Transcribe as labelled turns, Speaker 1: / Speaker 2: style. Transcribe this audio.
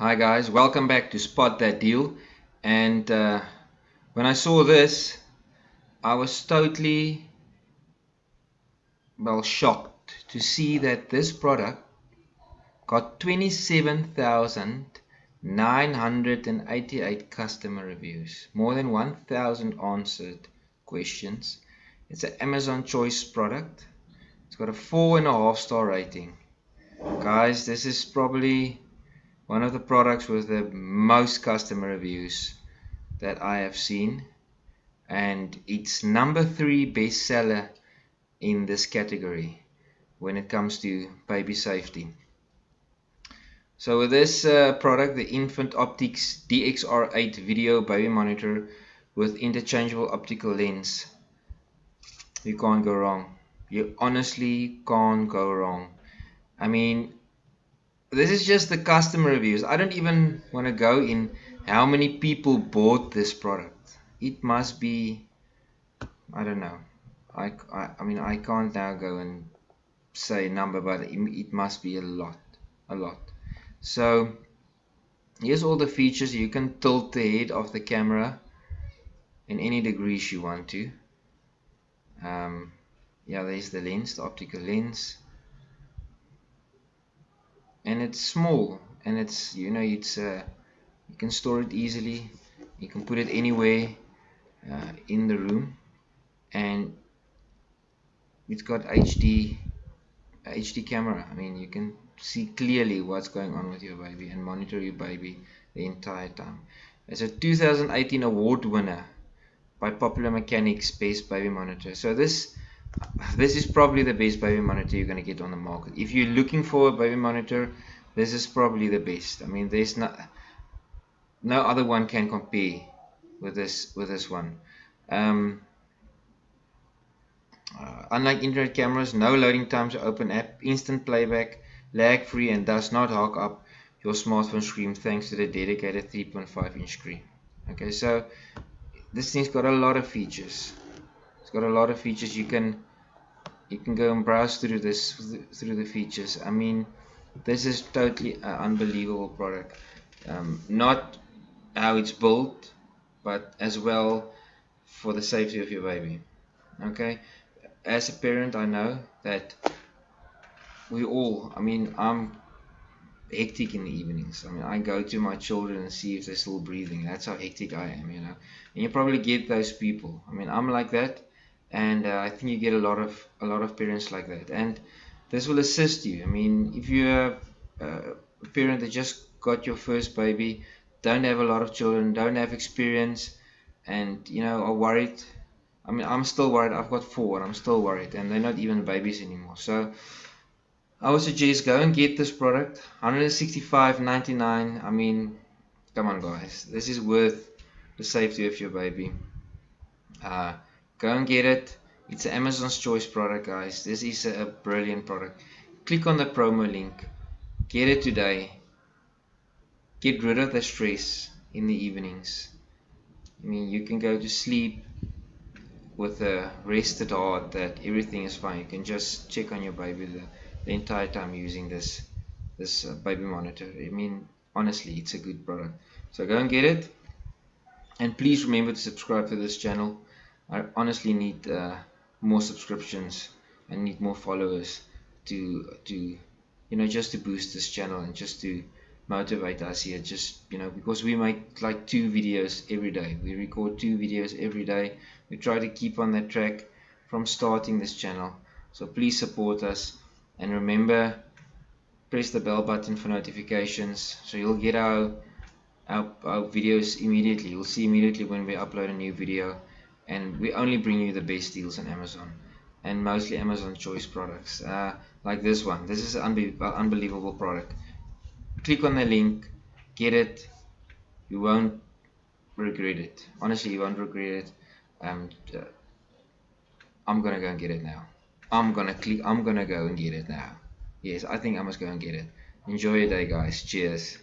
Speaker 1: Hi guys, welcome back to Spot That Deal. And uh, when I saw this, I was totally, well, shocked to see that this product got 27,988 customer reviews, more than 1,000 answered questions. It's an Amazon Choice product. It's got a four and a half star rating. Guys, this is probably one of the products with the most customer reviews that I have seen and it's number three bestseller in this category when it comes to baby safety. So with this uh, product, the Infant Optics DXR8 video baby monitor with interchangeable optical lens, you can't go wrong. You honestly can't go wrong. I mean, this is just the customer reviews. I don't even want to go in how many people bought this product. It must be, I don't know. I, I, I mean, I can't now go and say a number, but it, it must be a lot, a lot. So here's all the features. You can tilt the head of the camera in any degrees you want to. Um, yeah, there's the lens, the optical lens and it's small and it's you know it's uh, you can store it easily. You can put it anywhere uh, in the room. And it's got HD HD camera. I mean you can see clearly what's going on with your baby and monitor your baby the entire time. It's a 2018 award winner by Popular Mechanics Best Baby Monitor. So this this is probably the best baby monitor you're going to get on the market. If you're looking for a baby monitor this is probably the best. I mean there's not no other one can compare with this with this one. Um, uh, unlike internet cameras no loading times open app instant playback lag free and does not hog up your smartphone screen thanks to the dedicated 3.5 inch screen. Okay so this thing's got a lot of features. It's got a lot of features. You can you can go and browse through this through the features. I mean this is totally unbelievable product. Um, not how it's built but as well for the safety of your baby. Okay? As a parent I know that we all I mean I'm hectic in the evenings. I mean I go to my children and see if they're still breathing. That's how hectic I am you know? And you probably get those people. I mean I'm like that and uh, I think you get a lot of a lot of parents like that. And this will assist you. I mean if you're a parent that just got your first baby don't have a lot of children don't have experience and you know are worried. I mean I'm still worried. I've got four and I'm still worried and they're not even babies anymore. So I would suggest go and get this product. 165.99 I mean come on guys. This is worth the safety of your baby. Uh, go and get it. It's an Amazon's choice product guys. This is a, brilliant product. Click on the promo link. Get it today. Get rid of the stress in the evenings. I mean you can go to sleep with a rested heart that everything is fine. You can just check on your baby the, the entire time using this this uh, baby monitor. I mean honestly it's a good product. So go and get it. And please remember to subscribe to this channel I honestly need uh, more subscriptions I need more followers to to you know just to boost this channel and just to motivate us here just you know because we make like two videos every day. We record two videos every day. We try to keep on that track from starting this channel. So please support us and remember press the bell button for notifications so you'll get our our, our videos immediately. You'll see immediately when we upload a new video and we only bring you the best deals on Amazon and mostly Amazon choice products uh, like this one. This is an unbe unbelievable product. Click on the link get it. You won't regret it. Honestly you won't regret it. Um, uh, I'm gonna go and get it now. I'm gonna click I'm gonna go and get it now. Yes I think I must go and get it. Enjoy your day guys. Cheers